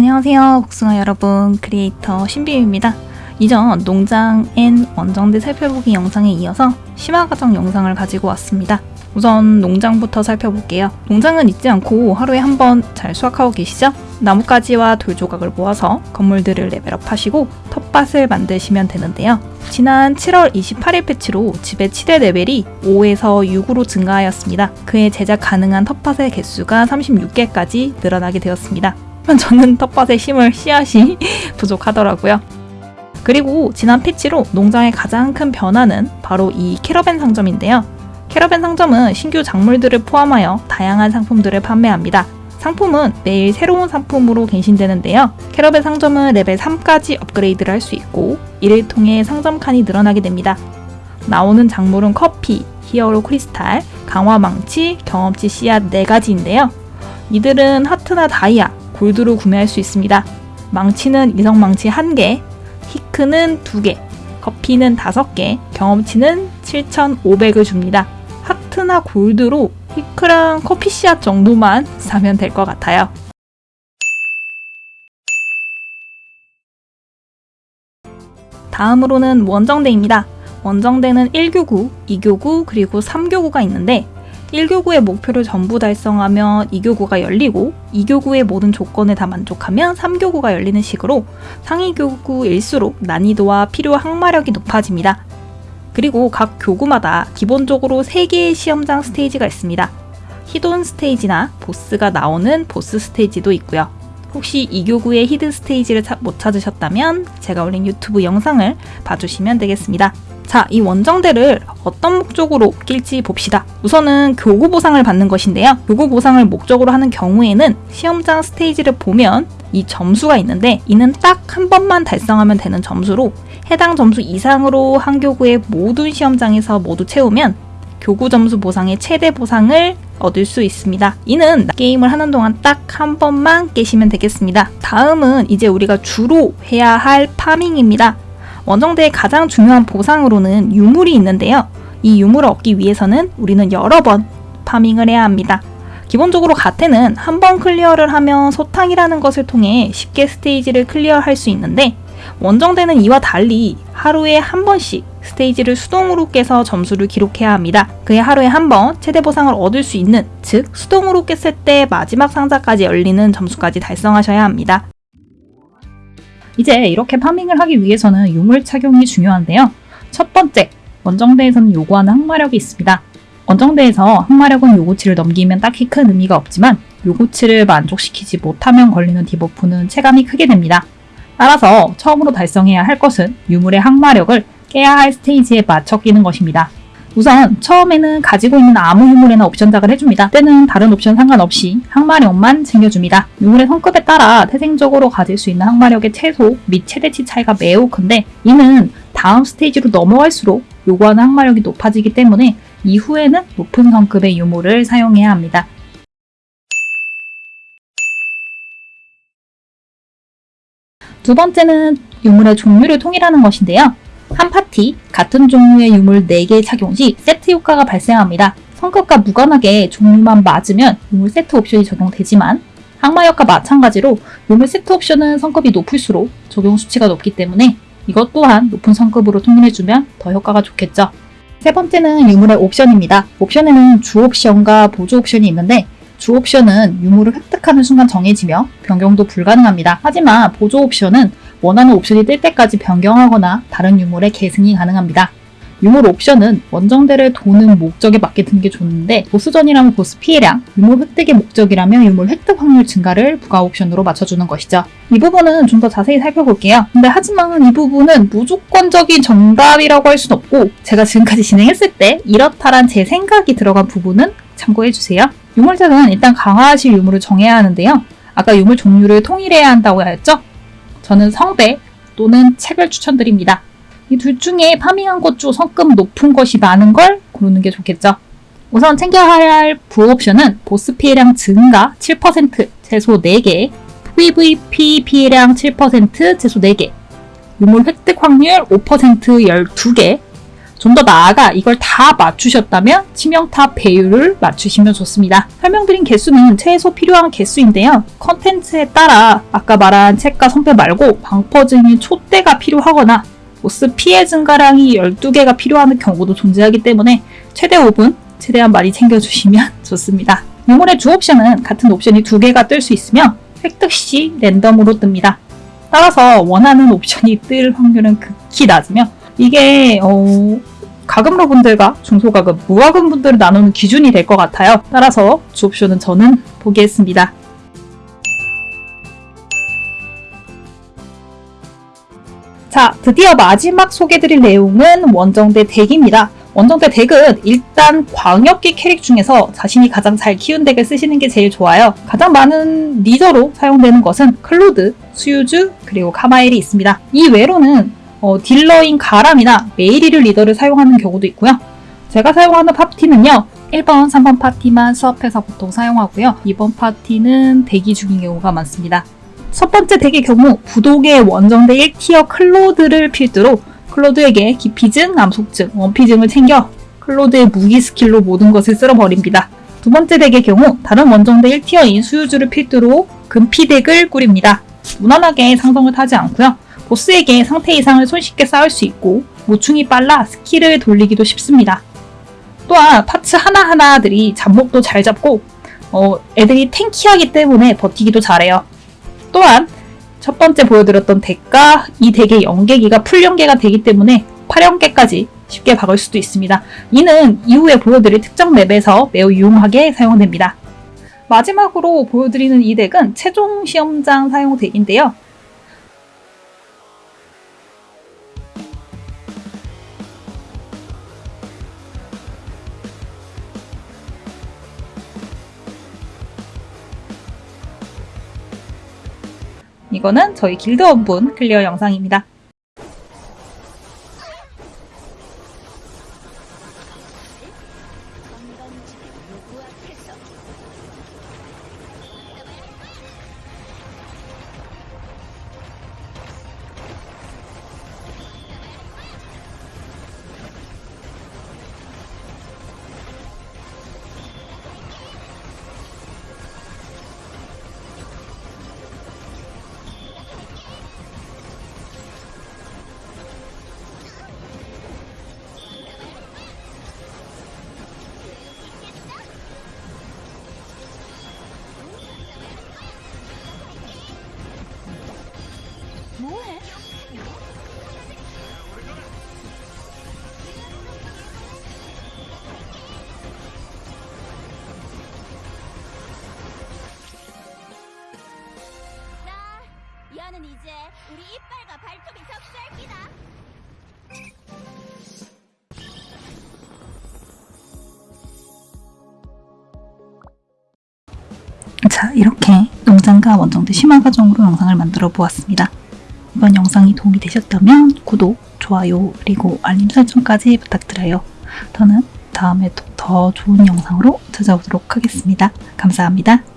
안녕하세요 복숭아 여러분 크리에이터 신비유입니다 이전 농장 N 원정대 살펴보기 영상에 이어서 심화과정 영상을 가지고 왔습니다 우선 농장부터 살펴볼게요 농장은 잊지 않고 하루에 한 번 잘 수확하고 계시죠? 나뭇가지와 돌 조각을 모아서 건물들을 level up 하시고 텃밭을 만드시면 되는데요 지난 7월 28일 패치로 집의 최대 레벨이 5에서 6으로 증가하였습니다. 그에 제작 가능한 텃밭의 개수가 36개까지 늘어나게 되었습니다. 저는 텃밭에 심을 씨앗이 부족하더라고요. 그리고 지난 패치로 농장의 가장 큰 변화는 바로 이 캐러밴 상점인데요. 캐러밴 상점은 신규 작물들을 포함하여 다양한 상품들을 판매합니다. 상품은 매일 새로운 상품으로 갱신되는데요. 캐러밴 상점은 레벨 3까지 업그레이드를 할 수 있고 이를 통해 상점 칸이 늘어나게 됩니다. 나오는 작물은 커피, hero crystal, 강화 망치, 경험치 씨앗 4가지인데요. 이들은 하트나 다이아, 골드로 구매할 수 있습니다. 망치는 이성 망치 1개, 히크는 2개, 커피는 5개, 경험치는 7,500을 줍니다. 하트나 골드로 히크랑 커피 씨앗 정도만 사면 될 것 같아요. 다음으로는 원정대입니다. 원정대는 1교구, 2교구, 그리고 3교구가 있는데 1교구의 목표를 전부 달성하면 2교구가 열리고 2교구의 모든 조건을 다 만족하면 3교구가 열리는 식으로 상위 교구일수록 난이도와 필요 항마력이 높아집니다. 그리고 각 교구마다 기본적으로 3개의 시험장 스테이지가 있습니다. hidden 스테이지나 보스가 나오는 보스 스테이지도 있고요. 혹시 이 교구의 hidden 스테이지를 못 찾으셨다면 제가 올린 유튜브 영상을 봐주시면 되겠습니다. 자, 이 원정대를 어떤 목적으로 낄지 봅시다. 우선은 교구 보상을 받는 것인데요. 교구 보상을 목적으로 하는 경우에는 시험장 스테이지를 보면 이 점수가 있는데 이는 딱 한 번만 달성하면 되는 점수로 해당 점수 이상으로 한 교구의 모든 시험장에서 모두 채우면 교구 점수 보상의 최대 보상을 얻을 수 있습니다. 이는 게임을 하는 동안 딱 한 번만 깨시면 되겠습니다. 다음은 이제 우리가 주로 해야 할 파밍입니다. 원정대의 가장 중요한 보상으로는 유물이 있는데요. 이 유물을 얻기 위해서는 우리는 여러 번 farming을 해야 합니다. 기본적으로 가테는 한 번 클리어를 하면 소탕이라는 것을 통해 쉽게 스테이지를 클리어할 수 있는데 원정대는 이와 달리 하루에 한 번씩 스테이지를 수동으로 깨서 점수를 기록해야 합니다. 그에 하루에 한 번 최대 보상을 얻을 수 있는 즉 수동으로 깼을 때 마지막 상자까지 열리는 점수까지 달성하셔야 합니다. 이제 이렇게 farming을 하기 위해서는 유물 착용이 중요한데요. 첫 번째, 원정대에서는 요구하는 항마력이 있습니다. 원정대에서 항마력은 요구치를 넘기면 딱히 큰 의미가 없지만 요구치를 만족시키지 못하면 걸리는 debuff는 체감이 크게 됩니다. 따라서 처음으로 달성해야 할 것은 유물의 항마력을 깨야 할 스테이지에 맞춰 끼는 것입니다. 우선 처음에는 가지고 있는 아무 유물에나 옵션 작을 해줍니다. 때는 다른 옵션 상관없이 항마력만 챙겨줍니다. 유물의 성급에 따라 태생적으로 가질 수 있는 항마력의 최소 및 최대치 차이가 매우 큰데 이는 다음 스테이지로 넘어갈수록 요구하는 항마력이 높아지기 때문에 이후에는 높은 성급의 유물을 사용해야 합니다. 두 번째는 유물의 종류를 통일하는 것인데요. 한 파티 같은 종류의 유물 4개 착용 시 세트 효과가 발생합니다. 성급과 무관하게 종류만 맞으면 유물 세트 옵션이 적용되지만 항마력과 마찬가지로 유물 세트 옵션은 성급이 높을수록 적용 수치가 높기 때문에 이것 또한 높은 성급으로 통일해주면 더 효과가 좋겠죠. 세 번째는 유물의 옵션입니다. 옵션에는 주 옵션과 보조 옵션이 있는데 주 옵션은 유물을 획득하는 순간 정해지며 변경도 불가능합니다. 하지만 보조 옵션은 원하는 옵션이 뜰 때까지 변경하거나 다른 유물의 계승이 가능합니다. 유물 옵션은 원정대를 도는 목적에 맞게 드는 게 좋은데 보스전이라면 보스 피해량, 유물 획득의 목적이라면 유물 획득 확률 증가를 부가 옵션으로 맞춰주는 것이죠. 이 부분은 좀 더 자세히 살펴볼게요. 근데 하지만 이 부분은 무조건적인 정답이라고 할 수는 없고 제가 지금까지 진행했을 때 이렇다란 제 생각이 들어간 부분은 참고해주세요. 유물작은 일단 강화하실 유물을 정해야 하는데요. 아까 유물 종류를 통일해야 한다고 하였죠? 저는 성배 또는 책을 추천드립니다. 이 둘 중에 파밍한 것 중 성급 높은 것이 많은 걸 고르는 게 좋겠죠. 우선 챙겨야 할 부옵션은 보스 피해량 증가 7% 최소 4개, PVP 피해량 7% 최소 4개, 유물 획득 확률 5% 12개, 좀 더 나아가 이걸 다 맞추셨다면 치명타 배율을 맞추시면 좋습니다. 설명드린 개수는 최소 필요한 개수인데요. 컨텐츠에 따라 아까 말한 책과 성패 말고 방퍼증인 촛대가 필요하거나 보스 피해 증가량이 12개가 필요한 경우도 존재하기 때문에 최대 5분 최대한 많이 챙겨주시면 좋습니다. 유물의 주 옵션은 같은 옵션이 두 개가 뜰 수 있으며 획득 시 랜덤으로 뜹니다. 따라서 원하는 옵션이 뜰 확률은 극히 낮으며 이게 어, 과금러 분들과 중소과금, 무과금 분들을 나누는 기준이 될 것 같아요. 따라서 주 옵션은 저는 포기했습니다. 자, 드디어 마지막 소개드릴 내용은 원정대 deck입니다. 원정대 deck은 일단 광역기 캐릭 중에서 자신이 가장 잘 키운 deck을 쓰시는 게 제일 좋아요. 가장 많은 리더로 사용되는 것은 클로드, 수유주, 그리고 카마엘이 있습니다. 이 외로는 어, 딜러인 가람이나 메이리를 리더를 사용하는 경우도 있고요. 제가 사용하는 파티는요. 1번, 3번 파티만 swap해서 보통 사용하고요. 2번 파티는 대기 중인 경우가 많습니다. 첫 번째 deck의 경우 부동의 원정대 1tier 클로드를 필두로 클로드에게 기피증, 암속증, 원피증을 챙겨 클로드의 무기 스킬로 모든 것을 쓸어버립니다. 두 번째 deck의 경우 다른 원정대 1tier인 수유주를 필두로 근피 deck을 꾸립니다. 무난하게 상성을 타지 않고요. 보스에게 상태 이상을 손쉽게 쌓을 수 있고 모충이 빨라 스킬을 돌리기도 쉽습니다. 또한 parts 하나하나들이 잡몹도 잘 잡고 어, 애들이 tanky하기 때문에 버티기도 잘해요. 또한 첫 번째 보여드렸던 deck과 이 deck의 연계기가 full연계가 되기 때문에 8연계까지 쉽게 박을 수도 있습니다. 이는 이후에 보여드릴 특정 map에서 매우 유용하게 사용됩니다. 마지막으로 보여드리는 이 deck은 최종 시험장 사용 deck인데요. 이거는 저희 길드 원분 클리어 영상입니다. 야는 이제 우리 이빨과 발톱이 섭살기다. 자, 이렇게 농장과 원정대 심화 과정으로 영상을 만들어 보았습니다. 이번 영상이 도움이 되셨다면 구독, 좋아요, 그리고 알림 설정까지 부탁드려요. 저는 다음에 또더 좋은 영상으로 찾아오도록 하겠습니다. 감사합니다.